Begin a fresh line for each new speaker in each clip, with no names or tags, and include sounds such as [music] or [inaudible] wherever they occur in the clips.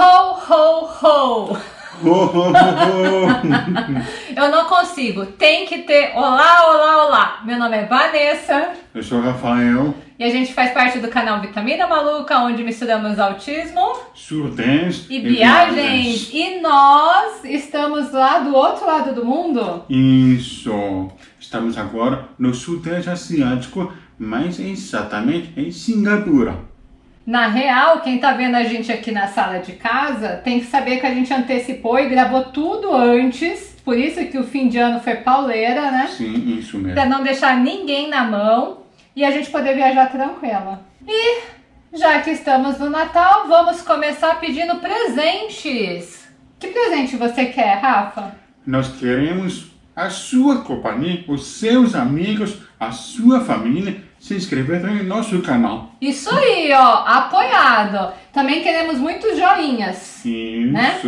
Ho, ho, ho! Eu não consigo. Tem que ter olá, olá, olá. Meu nome é Vanessa.
Eu sou Rafael.
E a gente faz parte do canal Vitamina Maluca, onde misturamos autismo,
surdez
e, e viagens. E nós estamos lá do outro lado do mundo?
Isso. Estamos agora no Sudeste Asiático, mais exatamente em Singapura.
Na real, quem tá vendo a gente aqui na sala de casa tem que saber que a gente antecipou e gravou tudo antes. Por isso que o fim de ano foi pauleira, né?
Sim, isso mesmo.
Pra não deixar ninguém na mão e a gente poder viajar tranquila. E já que estamos no Natal, vamos começar pedindo presentes. Que presente você quer, Rafa?
Nós queremos a sua companhia, os seus amigos, a sua família se inscrever no nosso canal.
Isso aí, ó, apoiado. Também queremos muitos joinhas.
Isso.
Né?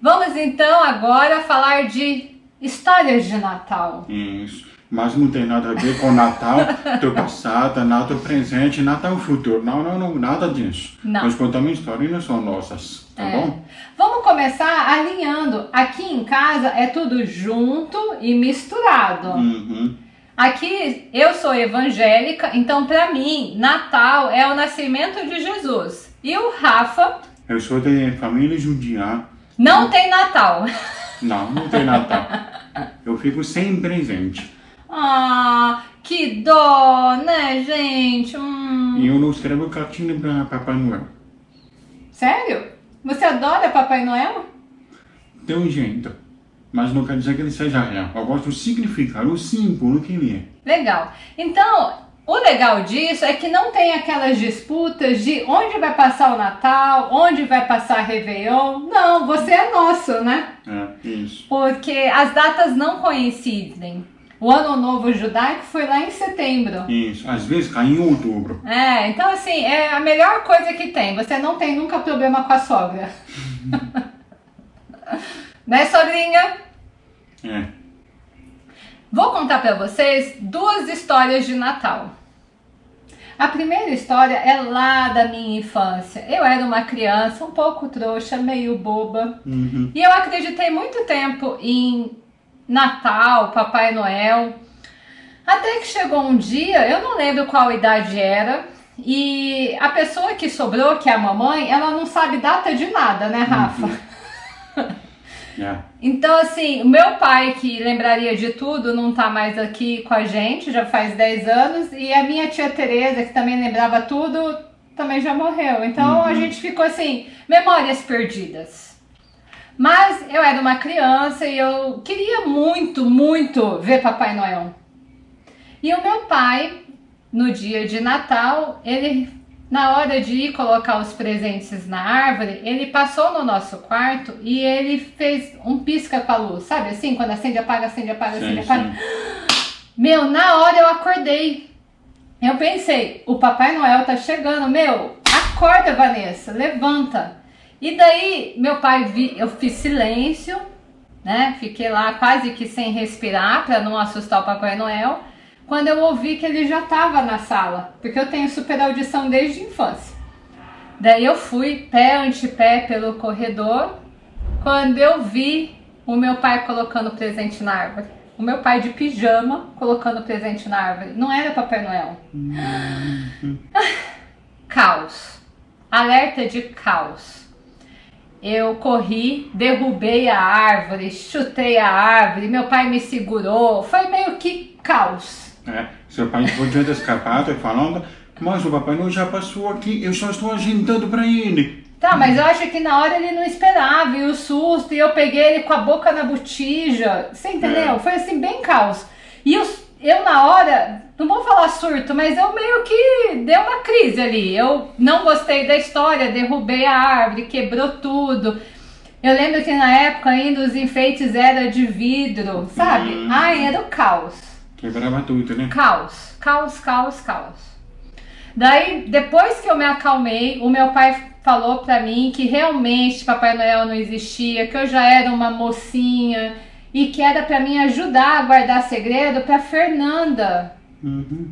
Vamos então agora falar de histórias de Natal.
Isso. Mas não tem nada a ver com Natal do [laughs] passado, Natal presente, Natal futuro. Não, não, não, nada disso.
Não.
Nós contamos histórias não são nossas, tá
É.
bom?
Vamos começar alinhando. Aqui em casa é tudo junto e misturado.
Uhum.
Aqui eu sou evangélica, então para mim Natal é o nascimento de Jesus. E o Rafa
Eu sou de família judia.
não tem Natal.
Não, não tem Natal. Eu fico sem presente.
Ah, que dó, né, gente? Hum.
E eu não escrevo cartinha para Papai Noel.
Sério? Você adora Papai Noel?
Tem um jeito. Mas não quer dizer que ele seja real. Eu gosto do significado, o símbolo que ele é.
Legal. Então, o legal disso é que não tem aquelas disputas de onde vai passar o Natal, onde vai passar Réveillon. Não, você é nosso, né?
É, isso.
Porque as datas não coincidem. O Ano Novo Judaico foi lá em setembro.
Isso. Às vezes cai em outubro.
É, então assim, é a melhor coisa que tem. Você não tem nunca problema com a sogra. [laughs] né, sogrinha?
É.
Vou contar pra vocês duas histórias de Natal. A primeira história é lá da minha infância. Eu era uma criança um pouco trouxa, meio boba.
Uhum.
E eu acreditei muito tempo em Natal, Papai Noel. Até que chegou um dia, eu não lembro qual idade era, e a pessoa que sobrou, que é a mamãe, ela não sabe data de nada, né, Rafa?
É.
Então, assim, o meu pai, que lembraria de tudo, não tá mais aqui com a gente, já faz 10 anos, e a minha tia Tereza, que também lembrava tudo, também já morreu. Então a gente ficou assim, memórias perdidas. Mas eu era uma criança e eu queria muito, muito ver Papai Noel. E o meu pai, no dia de Natal, ele na hora de ir colocar os presentes na árvore, ele passou no nosso quarto e ele fez um pisca com a luz, sabe assim? Quando acende, apaga, acende, apaga, acende,
Sim,
apaga.
sim.
Meu, na hora eu acordei. Eu pensei, o Papai Noel tá chegando, meu, acorda, Vanessa, levanta. E daí, meu pai, vi, eu fiz silêncio, né? Fiquei lá quase que sem respirar para não assustar o Papai Noel. Quando eu ouvi que ele já estava na sala, porque eu tenho super audição desde a infância. Daí eu fui pé ante pé pelo corredor, quando eu vi o meu pai colocando presente na árvore. O meu pai de pijama colocando presente na árvore. Não era Papai Noel. [laughs] Caos. Alerta de caos. Eu corri, derrubei a árvore, chutei a árvore, meu pai me segurou. Foi meio que caos.
É. Seu pai podia ter escapado e falando, mas o Papai Noel já passou aqui, eu só estou agendando para ele.
Tá, mas eu acho que na hora ele não esperava, e o susto, e eu peguei ele com a boca na botija. Você entendeu?
É.
Foi assim, bem caos. E eu, eu na hora, não vou falar surto, mas eu meio que deu uma crise ali. Eu não gostei da história, derrubei a árvore, quebrou tudo. Eu lembro que na época ainda os enfeites eram de vidro, sabe?
Hum.
Ai, era o caos.
Quebrava tudo, né?
Caos, caos, caos, caos. Daí, depois que eu me acalmei, o meu pai falou pra mim que realmente Papai Noel não existia, que eu já era uma mocinha e que era pra mim ajudar a guardar segredo pra Fernanda
Uhum.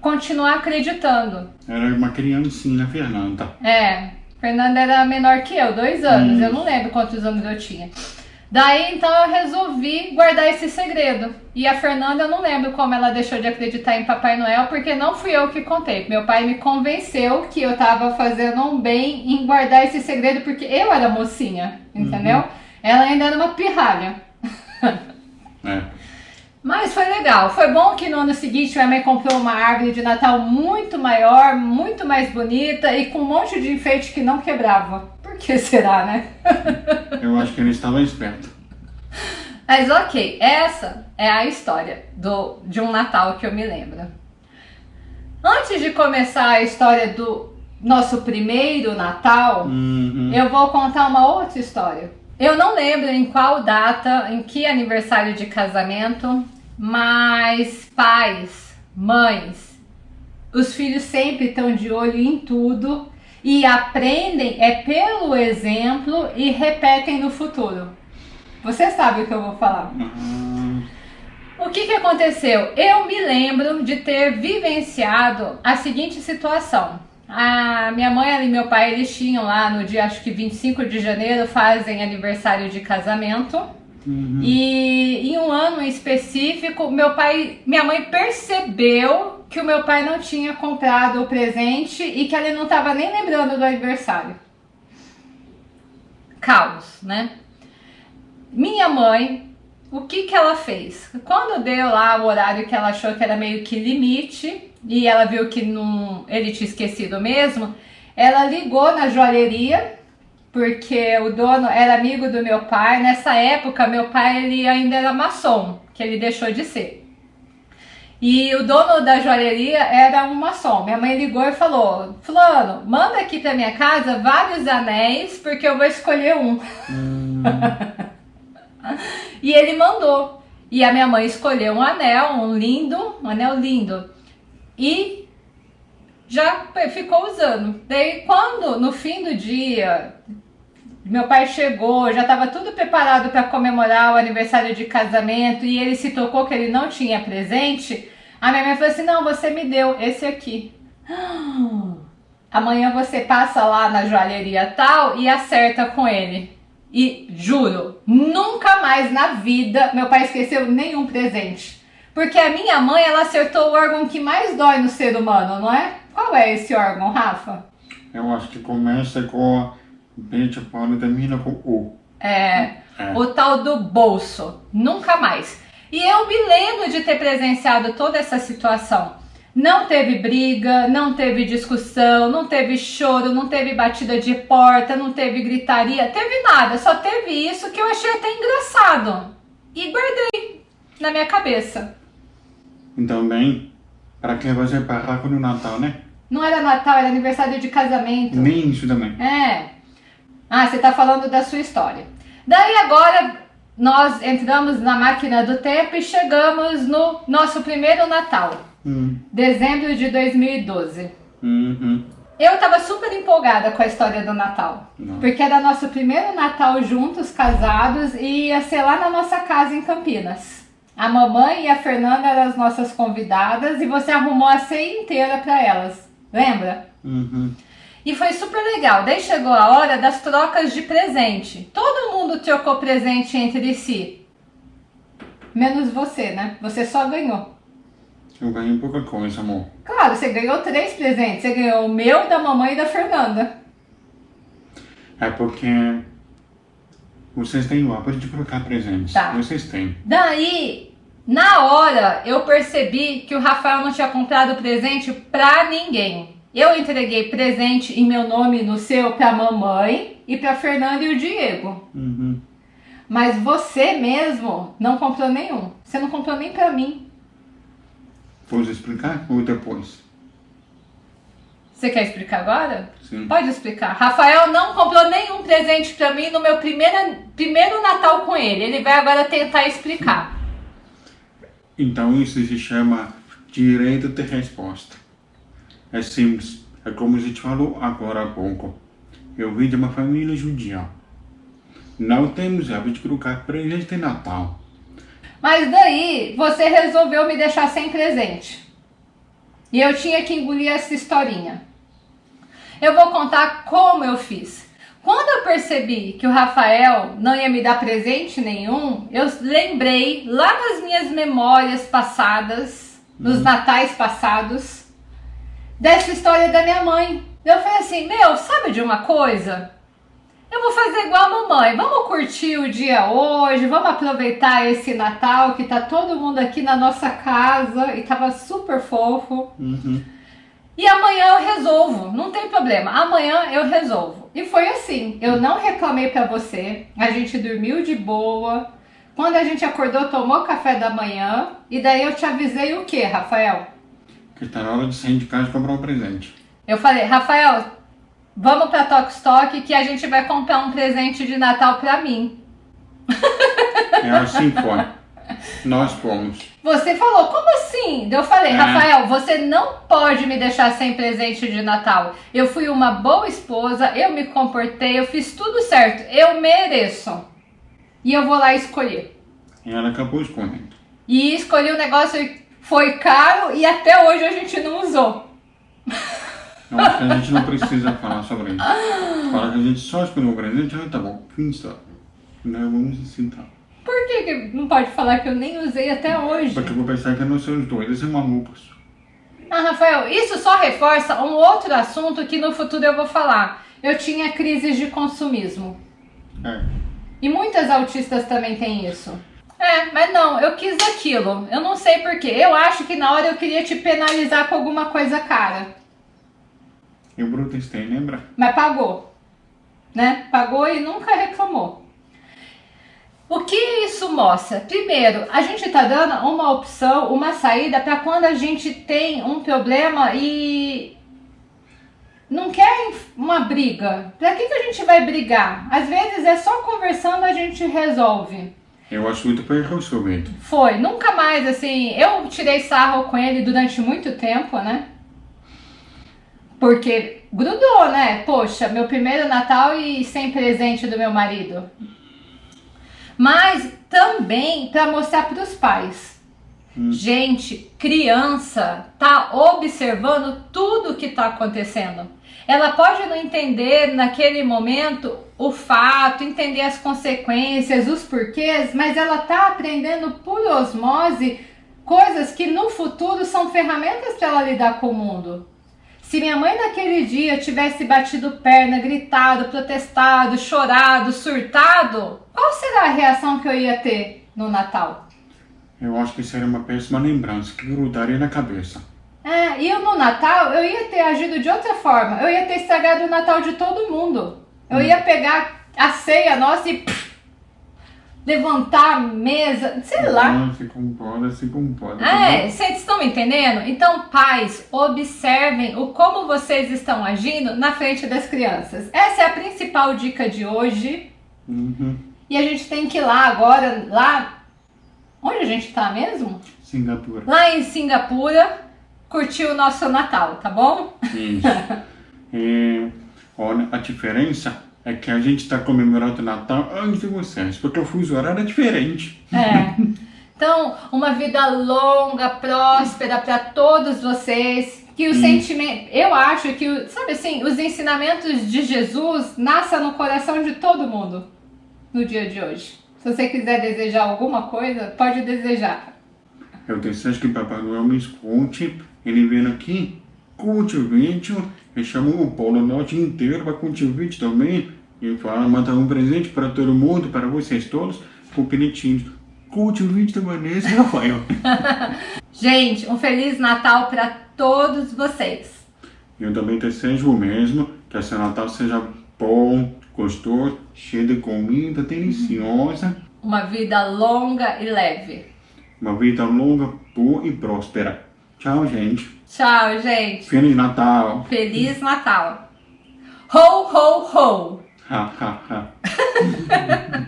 continuar acreditando.
Era uma criancinha, Fernanda.
É. Fernanda era menor que eu, dois anos. Eu não lembro quantos anos eu tinha. Daí então eu resolvi guardar esse segredo. E a Fernanda, eu não lembro como ela deixou de acreditar em Papai Noel, porque não fui eu que contei. Meu pai me convenceu que eu tava fazendo um bem em guardar esse segredo, porque eu era mocinha, entendeu? Uhum. Ela ainda era uma pirralha. É. Mas foi legal. Foi bom que no ano seguinte minha mãe comprou uma árvore de Natal muito maior, muito mais bonita e com um monte de enfeite que não quebrava. [laughs] Que será, né?
Eu acho que ele estava esperto.
Mas ok, essa é a história do, de um Natal que eu me lembro. Antes de começar a história do nosso primeiro Natal, uhum. eu vou contar uma outra história. Eu não lembro em qual data, em que aniversário de casamento, mas pais, mães, os filhos sempre estão de olho em tudo e aprendem é pelo exemplo e repetem no futuro. Você sabe o que eu vou falar. Uhum. O que, que aconteceu? Eu me lembro de ter vivenciado a seguinte situação. A minha mãe e meu pai, eles tinham lá no dia, acho que 25 de janeiro, fazem aniversário de casamento. Uhum. E em um ano específico, meu pai, minha mãe percebeu que o meu pai não tinha comprado o presente e que ele não estava nem lembrando do aniversário. Caos, né? Minha mãe, o que que ela fez? Quando deu lá o horário que ela achou que era meio que limite, e ela viu que não, ele tinha esquecido mesmo, ela ligou na joalheria, porque o dono era amigo do meu pai. Nessa época, meu pai ele ainda era maçom, que ele deixou de ser. E o dono da joalheria era um maçom. Minha mãe ligou e falou: Fulano, manda aqui pra minha casa vários anéis, porque eu vou escolher um. Hum. [laughs] e ele mandou. E a minha mãe escolheu um anel, um lindo, um anel lindo e já ficou usando. Daí quando no fim do dia meu pai chegou, já estava tudo preparado para comemorar o aniversário de casamento e ele se tocou que ele não tinha presente, a minha mãe falou assim: "Não, você me deu esse aqui". [gasps] Amanhã você passa lá na joalheria tal e acerta com ele. E juro, nunca mais na vida meu pai esqueceu nenhum presente. Porque a minha mãe, ela acertou o órgão que mais dói no ser humano, não é? Qual é esse órgão, Rafa?
Eu acho que começa com B de Paulo e termina com U.
É, é, o tal do bolso. Nunca mais. E eu me lembro de ter presenciado toda essa situação. Não teve briga, não teve discussão, não teve choro, não teve batida de porta, não teve gritaria, teve nada. Só teve isso que eu achei até engraçado. E guardei na minha cabeça.
Então, bem, para que você parar com o Natal, né?
Não era Natal, era aniversário de casamento.
Nem isso também.
É. Ah, você tá falando da sua história. Daí agora nós entramos na máquina do tempo e chegamos no nosso primeiro Natal. Hum. Dezembro de 2012. Uhum. Eu tava super empolgada com a história do Natal. Não. Porque era nosso primeiro Natal juntos, casados, e ia ser lá na nossa casa em Campinas. A mamãe e a Fernanda eram as nossas convidadas e você arrumou a ceia inteira para elas. Lembra? Uhum. E foi super legal. Daí chegou a hora das trocas de presente. Todo mundo trocou presente entre si. Menos você, né? Você só ganhou.
Eu ganhei pouca coisa, amor.
Claro, você ganhou três presentes. Você ganhou o meu, da mamãe e da Fernanda.
É porque vocês têm o hábito de trocar presentes. Tá. Vocês têm.
Daí, na hora, eu percebi que o Rafael não tinha comprado presente pra ninguém. Eu entreguei presente em meu nome no seu pra mamãe e pra Fernanda e o Diego. Uhum. Mas você mesmo não comprou nenhum. Você não comprou nem pra mim.
Pode explicar ou depois?
Você quer explicar agora?
Sim.
Pode explicar. Rafael não comprou nenhum presente pra mim no meu primeiro, primeiro Natal com ele. Ele vai agora tentar explicar.
Então isso se chama direito de resposta. É simples, é como a gente falou agora há pouco. Eu vim de uma família judia. Não temos hábito de colocar presente de Natal.
Mas daí você resolveu me deixar sem presente. E eu tinha que engolir essa historinha. Eu vou contar como eu fiz. Quando eu percebi que o Rafael não ia me dar presente nenhum, eu lembrei lá nas minhas memórias passadas, nos hum. natais passados, dessa história da minha mãe. Eu falei assim: Meu, sabe de uma coisa? Eu vou fazer igual a mamãe. Vamos curtir o dia hoje, vamos aproveitar esse Natal que tá todo mundo aqui na nossa casa e tava super fofo. Uhum. E amanhã eu resolvo, não tem problema. Amanhã eu resolvo. E foi assim. Eu não reclamei para você. A gente dormiu de boa. Quando a gente acordou, tomou café da manhã. E daí eu te avisei o que, Rafael?
Que tá na hora de sair de casa e comprar um presente.
Eu falei, Rafael, vamos pra Tok Stock que a gente vai comprar um presente de Natal pra mim.
É assim foi. Nós fomos.
Você falou, como assim? Eu falei, é. Rafael, você não pode me deixar sem presente de Natal. Eu fui uma boa esposa, eu me comportei, eu fiz tudo certo. Eu mereço. E eu vou lá escolher.
E ela acabou escolhendo.
E escolhi o um negócio, foi caro e até hoje a gente não usou.
Que a gente não precisa falar sobre isso. Fala que a gente só escolheu o presente, ah, tá bom, fim só. Não vamos ensinar.
Por que, que não pode falar que eu nem usei até hoje?
Porque eu vou pensar que não são os dois, eles são malucos.
Ah, Rafael, isso só reforça um outro assunto que no futuro eu vou falar. Eu tinha crises de consumismo. É. E muitas autistas também têm isso. É, mas não, eu quis aquilo. Eu não sei porquê. Eu acho que na hora eu queria te penalizar com alguma coisa cara.
E o Brutenstein, lembra?
Mas pagou. Né? Pagou e nunca reclamou. O que isso mostra? Primeiro, a gente está dando uma opção, uma saída para quando a gente tem um problema e não quer uma briga. Para que, que a gente vai brigar? Às vezes é só conversando a gente resolve.
Eu acho muito foi resolvido.
Foi, nunca mais assim. Eu tirei sarro com ele durante muito tempo, né? Porque grudou, né? Poxa, meu primeiro Natal e sem presente do meu marido mas também para mostrar para os pais. Hum. Gente, criança tá observando tudo que está acontecendo. Ela pode não entender naquele momento o fato, entender as consequências, os porquês, mas ela tá aprendendo por osmose coisas que no futuro são ferramentas para ela lidar com o mundo. Se minha mãe naquele dia tivesse batido perna, gritado, protestado, chorado, surtado, qual será a reação que eu ia ter no Natal?
Eu acho que seria uma péssima lembrança que grudaria na cabeça.
É, e eu no Natal eu ia ter agido de outra forma. Eu ia ter estragado o Natal de todo mundo. Eu hum. ia pegar a ceia nossa e levantar a mesa, sei lá.
Não, se comporta, se comporta.
É, vocês estão me entendendo? Então, pais, observem o como vocês estão agindo na frente das crianças. Essa é a principal dica de hoje. Uhum. E a gente tem que ir lá agora, lá. Onde a gente tá mesmo?
Singapura.
Lá em Singapura, curtir o nosso Natal, tá bom?
Isso. é, [laughs] olha, a diferença é que a gente está comemorando o Natal antes de vocês, porque o fuso horário é diferente.
É. [laughs] Então, uma vida longa, próspera para todos vocês. Que o hum. sentimento, eu acho que, sabe assim, os ensinamentos de Jesus nasçam no coração de todo mundo no dia de hoje. Se você quiser desejar alguma coisa, pode desejar.
Eu desejo que Papai Noel me escute, ele vem aqui, curte o vídeo, e chamou o Polo Norte inteiro para curtir o vídeo também, e fala, manda um presente para todo mundo, para vocês todos, com bonitinho. Curte o vídeo da Vanessa e Rafael. [laughs]
Gente, um Feliz Natal para todos vocês.
Eu também desejo o mesmo, que esse Natal seja bom, gostoso, cheio de comida, deliciosa.
Uma vida longa e leve.
Uma vida longa, boa e próspera. Tchau, gente.
Tchau, gente.
Feliz Natal.
Feliz Natal. Ho, ho, ho.
Ha, ha, ha. [laughs]